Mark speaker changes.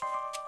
Speaker 1: you